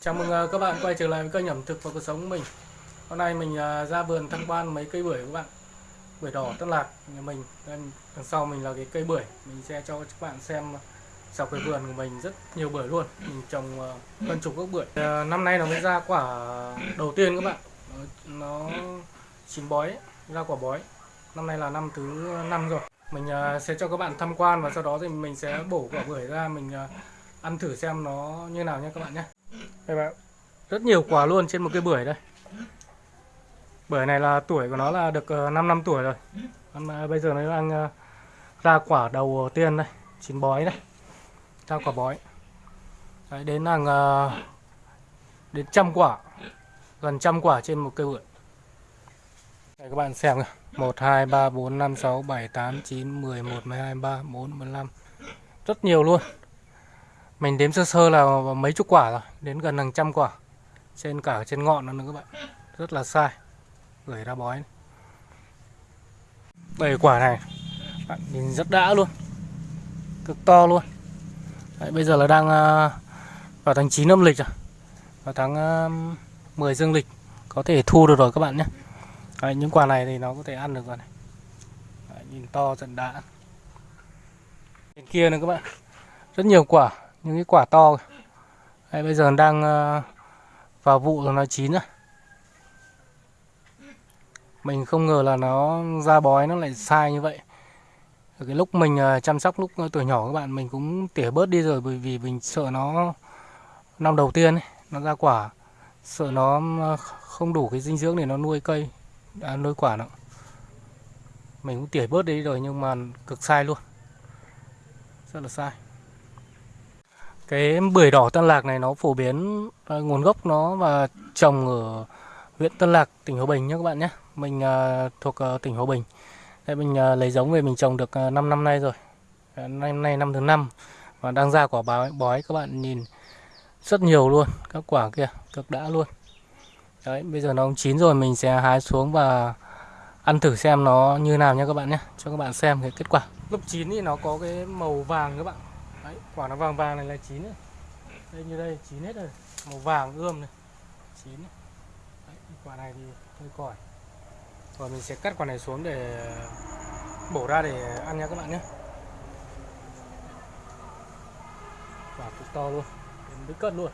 Chào mừng ờ, các bạn quay trở lại với kênh ẩm thực và cuộc sống của mình. Hôm nay mình ờ, ra vườn tham quan mấy cây bưởi các bạn. Bưởi đỏ Tân Lạc nhà mình. Đằng sau mình là cái cây bưởi. Mình sẽ cho các bạn xem dọc cái vườn của mình rất nhiều bưởi luôn. Mình trồng ờ, hơn chục gốc bưởi. Năm nay nó mới ra quả đầu tiên các bạn. Nó, nó chín bói, ra quả bói. Năm nay là năm thứ năm rồi. Mình sẽ cho các bạn tham quan và sau đó thì mình sẽ bổ quả bưởi ra mình ăn thử xem nó như nào nha các bạn nhé. Đây bạn, rất nhiều quả luôn trên một cây bưởi đây. Bưởi này là tuổi của nó là được ờ, 5 năm tuổi rồi. Năm, ờ, bây giờ nó đang ờ, ra quả đầu tiên đây, chín bói đây. Ra quả bói. Đấy, đến hàng đến trăm quả, gần trăm quả trên một cây bưởi. Đây các bạn xem kìa. 1 2 3 4 5 6 7 8 9 10 11 12 13 14 15. Rất nhiều luôn. Mình đếm sơ sơ là mấy chục quả rồi, đến gần hàng trăm quả. Trên cả trên ngọn nữa các bạn. Rất là sai. Gửi ra bói. Bảy quả này bạn nhìn rất đã luôn. Cực to luôn. Đấy, bây giờ là đang à, vào tháng 9 âm lịch rồi. Vào tháng à, 10 dương lịch có thể thu được rồi các bạn nhé. Đấy, những quả này thì nó có thể ăn được rồi này. Đấy, nhìn to dần đã. Bên kia nữa các bạn. Rất nhiều quả những cái quả to kìa. Đây, bây giờ đang ờ, vào vụ rồi nó chín rồi. Mình không ngờ là nó ra bói nó lại sai như vậy. Ở cái lúc mình ờ, chăm sóc lúc ờ, tuổi nhỏ các bạn mình cũng tỉa bớt đi rồi bởi vì mình sợ nó năm đầu tiên ấy, nó ra quả. Sợ nó không đủ cái dinh dưỡng để nó nuôi cây à, nuôi quả nữa. Mình cũng tỉa bớt đi rồi nhưng mà cực sai luôn. Rất là sai cái bưởi đỏ Tân Lạc này nó phổ biến uh, nguồn gốc nó và trồng ở huyện Tân Lạc, tỉnh Hòa Bình nhé các bạn nhé. Mình uh, thuộc uh, tỉnh Hòa Bình. Đây mình uh, lấy giống về mình trồng được uh, 5 năm nay rồi. Năm nay năm thứ năm và đang ra quả bói, bói các bạn nhìn rất nhiều luôn, các quả kia cực đã luôn. Đấy, bây giờ nó cũng chín rồi mình sẽ hái xuống và ăn thử xem nó như nào nha các bạn nhé. Cho các bạn xem cái kết quả. Lúc chín thì nó có cái màu vàng các bạn. Đấy, quả nó vàng vàng này là chín này. Đây như đây chín hết rồi, màu vàng ươm này, chín này. Đấy, quả này thì hơi còi. Rồi mình sẽ cắt quả này xuống để bổ ra để ăn nha các bạn nhé. Quả cực to luôn, đến với cân luôn.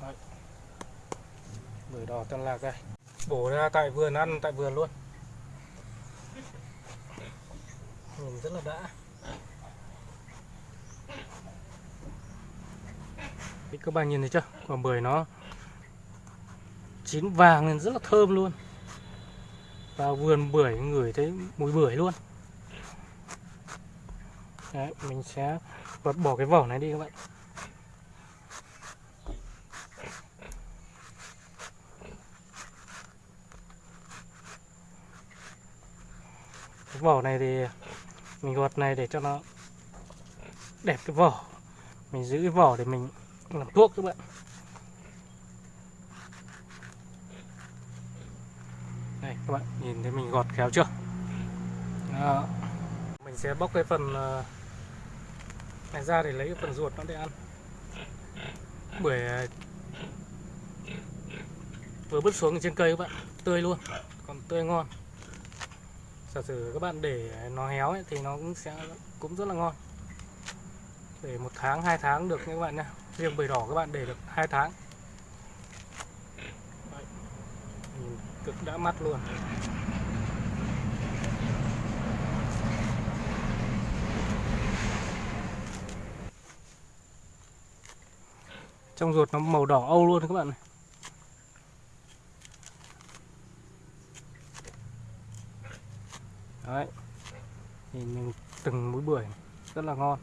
Đấy. Bưởi đỏ Tân Lạc đây bổ ra tại vườn ăn tại vườn luôn. Nhìn rất là đã. Đấy, các bạn nhìn thấy chưa? Quả bưởi nó chín vàng nên rất là thơm luôn. Vào vườn bưởi ngửi thấy mùi bưởi luôn. Đấy, mình sẽ bật bỏ cái vỏ này đi các bạn. Cái vỏ này thì mình gọt này để cho nó đẹp cái vỏ. Mình giữ cái vỏ để mình làm thuốc các bạn. Đây, các bạn nhìn thấy mình gọt khéo chưa? Đó. mình sẽ bóc cái phần ờ, này ra để lấy cái phần ruột nó để ăn. Bưởi ờ, vừa bứt xuống trên cây các bạn, tươi luôn, còn tươi ngon giả sử các bạn để nó héo ấy, thì nó cũng sẽ cũng rất là ngon. Để một tháng hai tháng được nha các bạn nha riêng bưởi đỏ các bạn để được hai tháng. Đấy. Nhìn cực đã mắt luôn. Trong ruột nó màu đỏ âu luôn các bạn này. Đấy. Nhìn mình từng múi bưởi rất là ngon.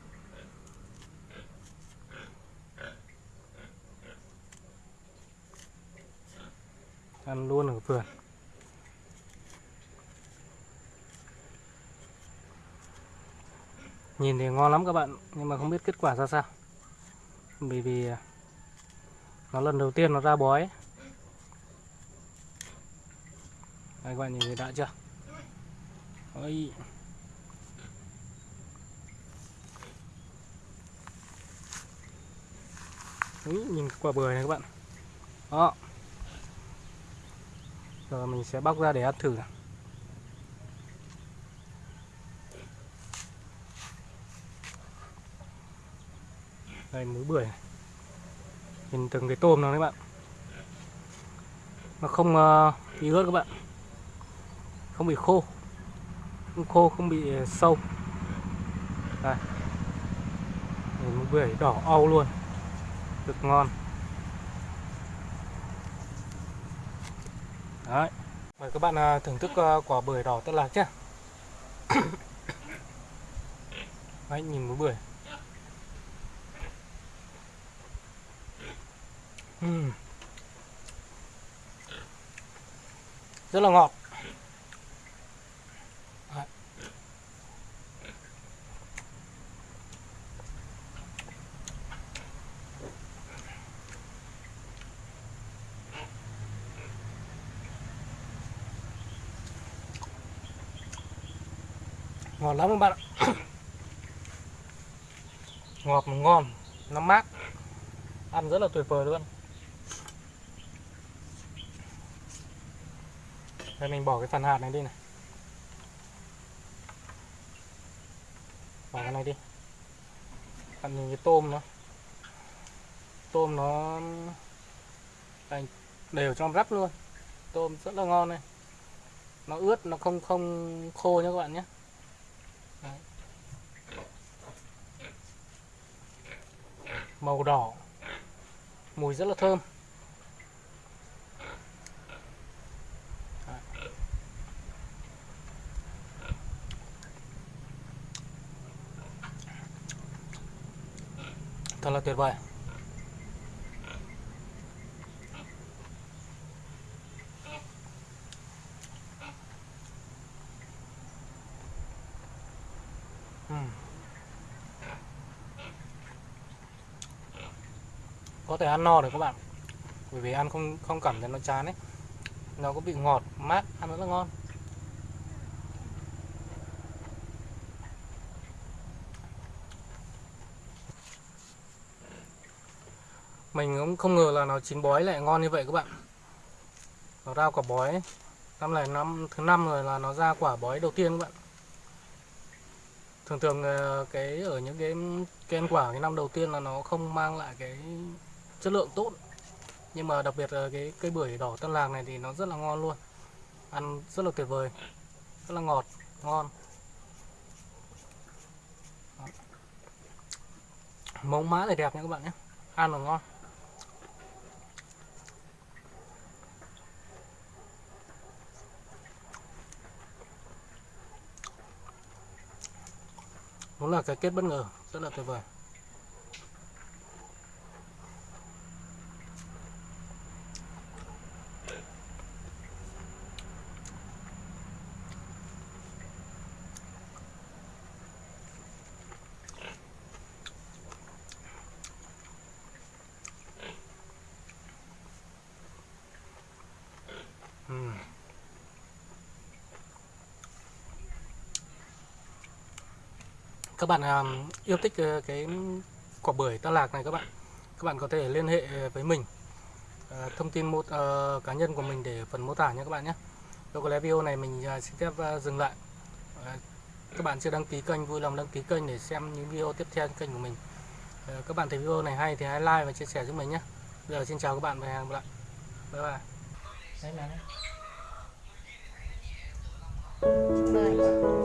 Ăn luôn ở vườn. Nhìn thì ngon lắm các bạn, nhưng mà không biết kết quả ra sao. Bởi vì à, nó lần đầu tiên nó ra bói. Đây các bạn nhìn thấy đã chưa? ui nhìn quả bưởi này các bạn. Đó. Giờ mình sẽ bóc ra để ăn thử. Này. đây múi bưởi này. nhìn từng cái tôm nó đấy bạn. Nó không uh, bị ướt các bạn. Không bị khô không khô không bị ờ, sâu. Đây. Múi bưởi đỏ au luôn. Cực ngon. Đấy. Mời các bạn ờ, thưởng thức ờ, quả bưởi đỏ tân lạc nhé. Đấy, nhìn múi bưởi. Uhm. rất là ngọt. Ngọt lắm các bạn ạ. Ngọt mà ngon, nó mát. Ăn rất là tuyệt vời luôn. Đây, mình bỏ cái phần hạt này đi này. Bỏ cái này đi. Bạn nhìn cái tôm nó. Tôm nó thành đều trong rắp luôn. Tôm rất là ngon này. Nó ướt, nó không không khô nhé các bạn nhé. Màu đỏ. Mùi rất là thơm. Thật là tuyệt vời. Uhm. Có thể ăn no được các bạn. Bởi vì ăn không không cảm thấy nó chán ấy. Nó có bị ngọt, mát, ăn rất là ngon. Mình cũng không ngờ là nó chín bói lại ngon như vậy các bạn. Nó ra quả bói năm này năm, thứ năm rồi là nó ra quả bói đầu tiên các bạn. Thường thường ờ, cái, ở những cái cây ăn quả cái năm đầu tiên là nó không mang lại cái chất lượng tốt. Nhưng mà đặc biệt là cái cây bưởi đỏ tân Làng này thì nó rất là ngon luôn. Ăn rất là tuyệt vời, rất là ngọt, ngon. Mống má thì đẹp nha các bạn nhé. Ăn là ngon. Đúng là cái kết bất ngờ, rất là tuyệt vời. Các bạn à, yêu thích uh, cái quả bưởi ta Lạc này các bạn các bạn có thể liên hệ ờ, với mình. Uh, thông tin một uh, cá nhân của mình để phần mô tả nhé các bạn nhé. Đâu có lẽ video này mình uh, xin phép uh, dừng lại. Uh, các bạn chưa đăng ký kênh vui lòng đăng ký kênh để xem những video tiếp theo kênh của mình. Uh, các bạn thấy video này hay thì hãy like và chia sẻ giúp mình nhé. Giờ xin chào các bạn và hẹn gặp lại. Bye bye. Đấy mà đấy.